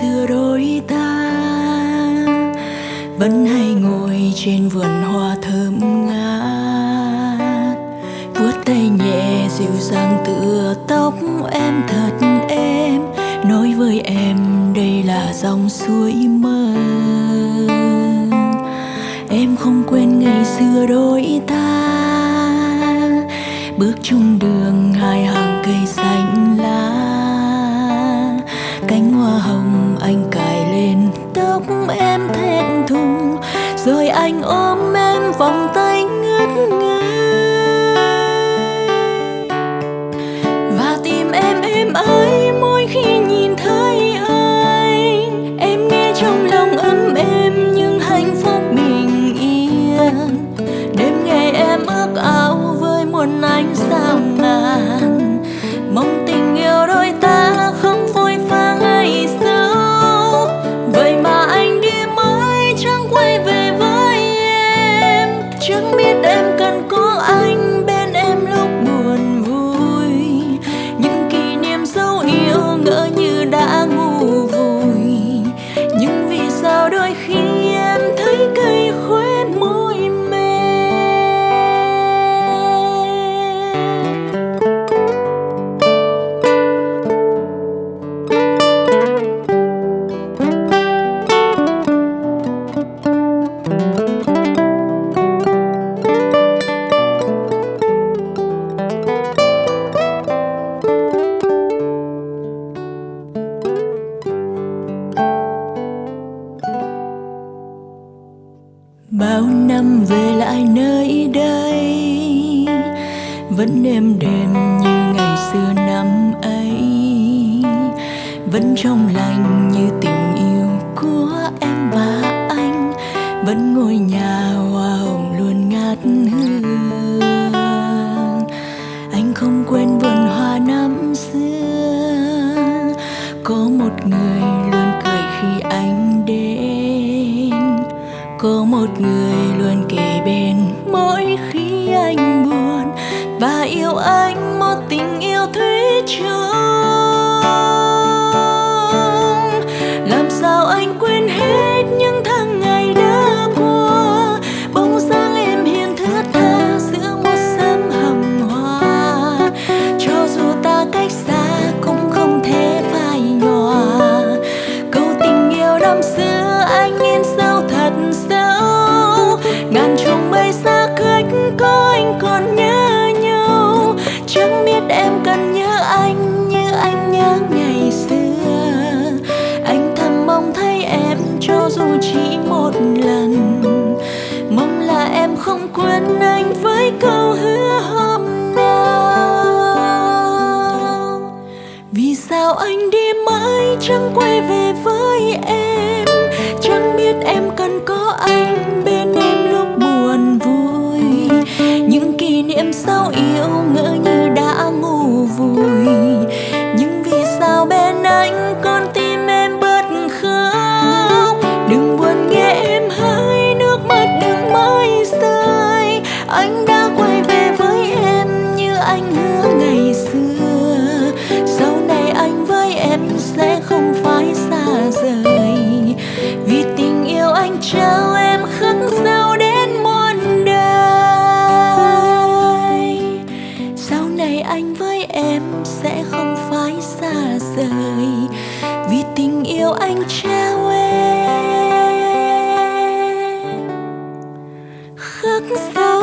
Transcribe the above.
xưa đôi ta, vẫn hay ngồi trên vườn hoa thơm ngát. Vuốt tay nhẹ dịu dàng tựa tóc em thật em nói với em đây là dòng suối mơ. Em không quên ngày xưa đôi ta, bước chung đường hai hàng cây xanh lá. Cánh hoa hồng anh cài lên tóc em thẹn thùng, rồi anh ôm em vòng tay ngất ngây bao năm về lại nơi đây, vẫn êm đềm như ngày xưa năm ấy. Vẫn trong lành như tình yêu của em và anh, vẫn ngôi nhà hoa hồng luôn ngát hương. Một người luôn kề bên. Mỗi khi anh buồn và yêu anh, một tình yêu thủy chung anh còn nhớ nhau. Chẳng biết em cần nhớ anh như anh nhớ ngày xưa. Anh thầm mong thấy em cho dù chỉ một lần. Mong là em không quên anh với câu hứa hôm nào. Vì sao anh đi mãi chẳng quay chào em khắc sâu đến muôn đời. Sau này anh với em sẽ không phải xa rời, vì tình yêu anh trao em. Khắc sâu